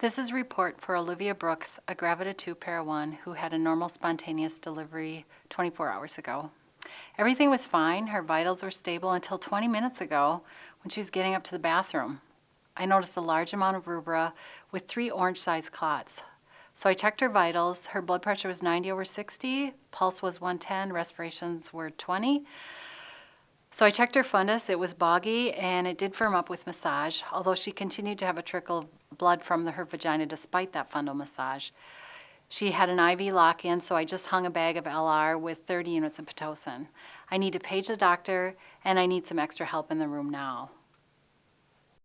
This is a report for Olivia Brooks, a Gravida 2 Para 1 who had a normal spontaneous delivery 24 hours ago. Everything was fine. Her vitals were stable until 20 minutes ago when she was getting up to the bathroom. I noticed a large amount of rubra with three orange-sized clots. So I checked her vitals. Her blood pressure was 90 over 60, pulse was 110, respirations were 20. So I checked her fundus. It was boggy and it did firm up with massage, although she continued to have a trickle blood from the, her vagina despite that fundal massage. She had an IV lock-in, so I just hung a bag of LR with 30 units of Pitocin. I need to page the doctor and I need some extra help in the room now.